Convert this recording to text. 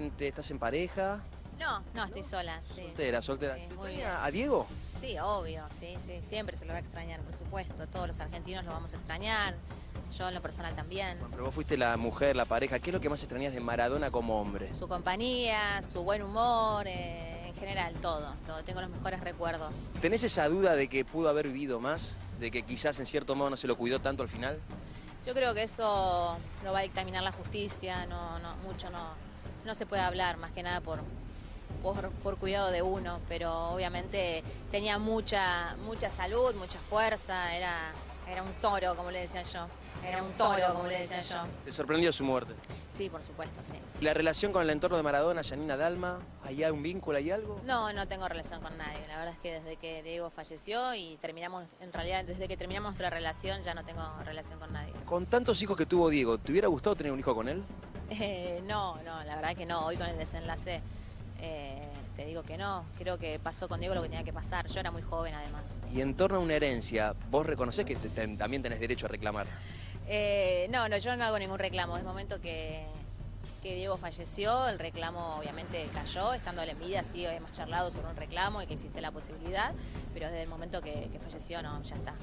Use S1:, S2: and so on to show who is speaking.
S1: gente? ¿Estás en pareja?
S2: No, no, estoy sola, sí.
S1: Soltera, soltera.
S2: Sí,
S1: ¿Se
S2: muy
S1: extraña
S2: bien.
S1: ¿A Diego?
S2: Sí, obvio, sí, sí, siempre se lo va a extrañar, por supuesto. Todos los argentinos lo vamos a extrañar, yo en lo personal también.
S1: Bueno, pero vos fuiste la mujer, la pareja. ¿Qué es lo que más extrañas de Maradona como hombre?
S2: Su compañía, su buen humor, eh, en general, todo, todo. Tengo los mejores recuerdos.
S1: ¿Tenés esa duda de que pudo haber vivido más? ¿De que quizás en cierto modo no se lo cuidó tanto al final?
S2: Yo creo que eso lo va a dictaminar la justicia, no, no, mucho no, no se puede hablar, más que nada por, por, por cuidado de uno, pero obviamente tenía mucha, mucha salud, mucha fuerza, era, era un toro, como le decía yo. Era un toro, como le decía yo.
S1: ¿Te sorprendió su muerte?
S2: Sí, por supuesto, sí.
S1: ¿La relación con el entorno de Maradona, Janina Dalma? ¿Hay un vínculo, hay algo?
S2: No, no tengo relación con nadie. La verdad es que desde que Diego falleció y terminamos, en realidad desde que terminamos nuestra relación ya no tengo relación con nadie.
S1: Con tantos hijos que tuvo Diego, ¿te hubiera gustado tener un hijo con él?
S2: Eh, no, no, la verdad que no. Hoy con el desenlace eh, te digo que no. Creo que pasó con Diego lo que tenía que pasar. Yo era muy joven además.
S1: Y en torno a una herencia, ¿vos reconocés que te- te- también tenés derecho a reclamar?
S2: Eh, no, no, yo no hago ningún reclamo. Es momento que, que Diego falleció, el reclamo obviamente cayó. Estando en vida sí hemos charlado sobre un reclamo y que existe la posibilidad, pero desde el momento que, que falleció no, ya está.